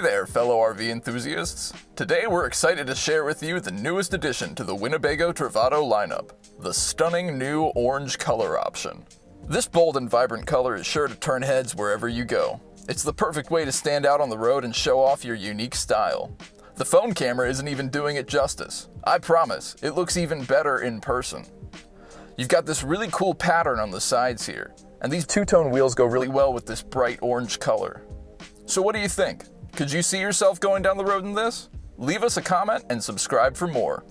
Hey there, fellow RV enthusiasts. Today we're excited to share with you the newest addition to the Winnebago Travato lineup, the stunning new orange color option. This bold and vibrant color is sure to turn heads wherever you go. It's the perfect way to stand out on the road and show off your unique style. The phone camera isn't even doing it justice. I promise, it looks even better in person. You've got this really cool pattern on the sides here, and these two-tone wheels go really well with this bright orange color. So what do you think? Could you see yourself going down the road in this? Leave us a comment and subscribe for more.